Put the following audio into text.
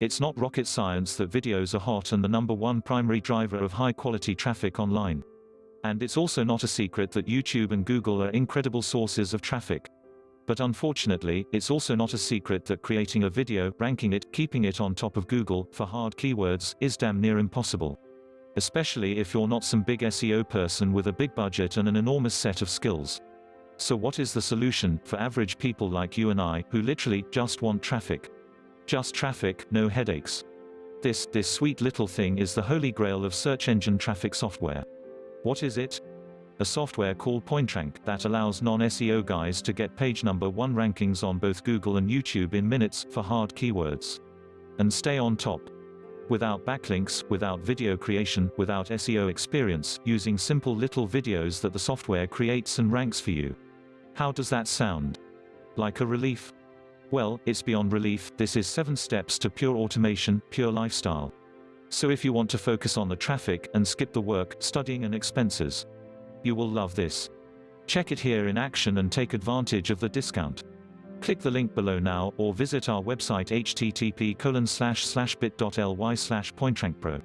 It's not rocket science that videos are hot and the number one primary driver of high-quality traffic online. And it's also not a secret that YouTube and Google are incredible sources of traffic. But unfortunately, it's also not a secret that creating a video, ranking it, keeping it on top of Google, for hard keywords, is damn near impossible. Especially if you're not some big SEO person with a big budget and an enormous set of skills. So what is the solution, for average people like you and I, who literally, just want traffic? Just traffic, no headaches. This, this sweet little thing is the holy grail of search engine traffic software. What is it? a software called PointRank that allows non-SEO guys to get page number 1 rankings on both Google and YouTube in minutes for hard keywords. And stay on top. Without backlinks, without video creation, without SEO experience, using simple little videos that the software creates and ranks for you. How does that sound? Like a relief? Well, it's beyond relief, this is 7 steps to pure automation, pure lifestyle. So if you want to focus on the traffic, and skip the work, studying and expenses, you will love this. Check it here in action and take advantage of the discount. Click the link below now or visit our website http bit.ly slash pointrankpro.